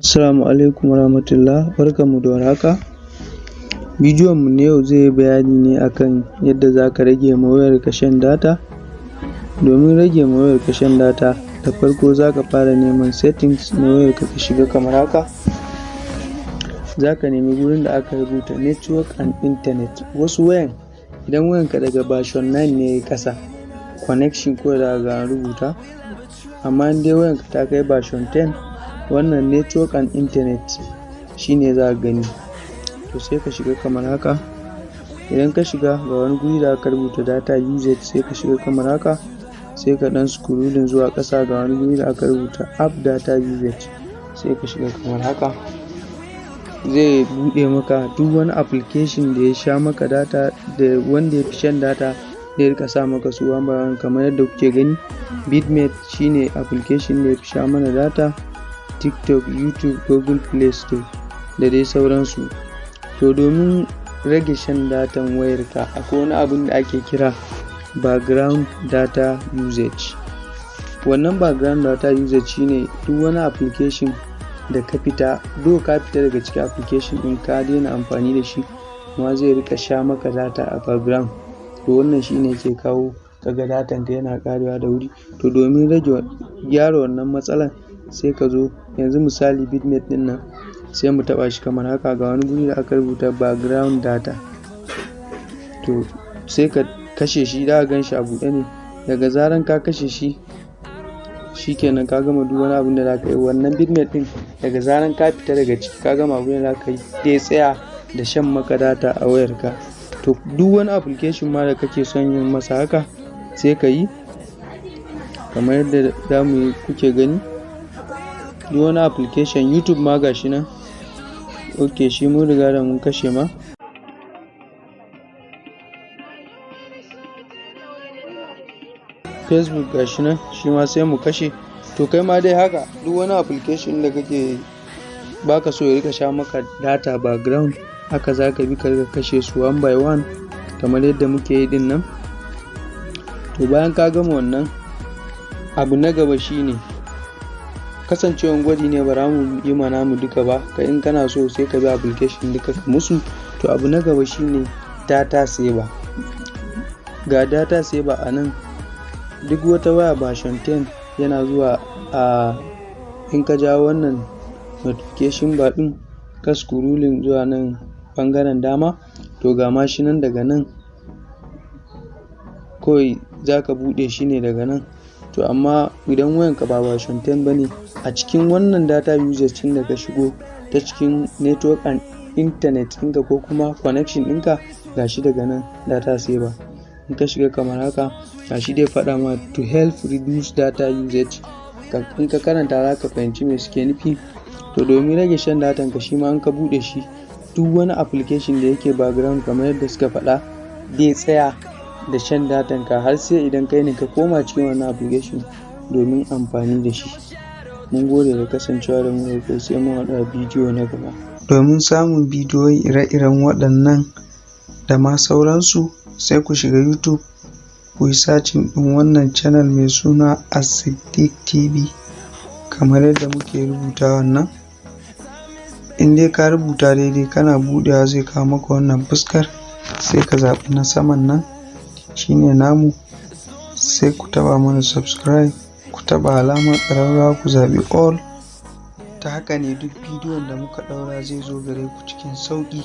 Assalamu alaikum warahmatullah. Barkanmu da warhaka. Bidiyon mu na yau zai yi bayani ne akan yadda zaka rage ma wayarka shan data. Domin rage ma wayarka shan data da farko zaka fara neman settings na wayarka ka shiga kamar haka. Zaka nemi gurin da aka rubuta network and internet. Wasu wayan idan wayanka daga version 9 ne yayi ƙasa connection kawai zaka ga an rubuta. Amma in dai wayanka ta kai version 10 wannan network and internet shine zaka gani. To sai ka shiga kamar haka. Idan ka shiga ga wani guri da aka rubuta data usage sai ka shiga kamar haka. Sai ka ɗan scrolling zuwa ƙasa ga wani guri da aka rubuta app data usage sai ka shiga kamar haka. Zai buɗe maka duk wani application da ya sha maka data da wanda ya fi shan data zai riƙa sa maka su. Kamar yadda kuke gani bitmate shine application da ya fi sha mana data. Tiktok youtube google play store da dai sauransu. To domin rage shan datan wayarka akwai wani abun da ake kira background data usage. Wannan background data usage shine duk wani application da ka fita do ka fita daga cikin application ɗin ka daina amfani da shi kuma zai riƙa sha maka data a background. To wannan shine ke kawo kaga datan ka yana ƙarewa da wuri. To domin rage gyara wannan matsalan sai ka zo yanzu misali bitmate ɗin nan sai mu taɓa shi kamar haka. Ga wani guri da aka rubuta background data. To sai ka kashe shi ka gan shi a buɗe ne. Daga zaran ka kashe shi shikenan ka gama duk wani abun da za ka yi. Wannan bitmate ɗin daga zaran ka fita daga ciki ka gama abun da za ka yi zai tsaya da shan maka data a wayarka. To duk wani application ma da kake son yin masa haka sai ka yi. Kamar yadda za mu kuke gani. Duk wani application youtube ma gashi nan. Ok shi mun riga da mun kashe ma. Facebook gashi nan shi ma sai mu kashe. To kai ma dai haka duk wani application da kake baka so ya riƙa sha maka data background haka za ka bi ka riƙa kashe su one by one kamar yadda muke yi ɗin nan to bayan ka gama wannan abu na gaba shine kasancewan gwaji ne ba mu yi ma namu duka ba ka in kana so sai ka bi application duka ka musu. To abu na gaba shine data saver. Ga data saver a nan. Duk wata waya version 10 yana zuwa a in ka jawo wannan notification bar din ka scrolling zuwa nan ɓangaren dama to ga ma nan daga nan. Kawai za ka buɗe shi ne daga nan. To amma idan wayanka ba version 10 ba ne a cikin wannan data usage ɗin da ka shigo ta cikin network and internet ɗinka ko kuma connection ɗinka gashi daga nan data saver. In ka shiga kamar haka gashi dai faɗa ma to help reduce data usage. In ka karanta za ka fahimci me suke nufi. To domin rage shan datan ka shi ma in ka buɗe shi duk wani application da yake background kamar yadda suka faɗa zai tsaya da shan datan ka har sai idan kai ne ka koma cikin wannan application domin amfani da shi. Mun gode da kasancewa da mu da sai mun haɗu a bidiyo na gaba. Domin samun bidiyoyi ire-iren waɗannan da ma sauransu sai ku shiga youtube ku yi sacin ɗin wannan channel mai suna Asiddiq TV kamar yadda muke rubuta wannan in dai ka rubuta daidai kana buɗewa zai kawo maka wannan fuskar sai ka zaɓi na saman nan. Shine namu. Sai ku taɓa mana subscribe ku taɓa alamar ƙararrawa ku zaɓi all. Ta haka ne duk bidiyon da muka ɗaura zai zo gare ku cikin sauƙi.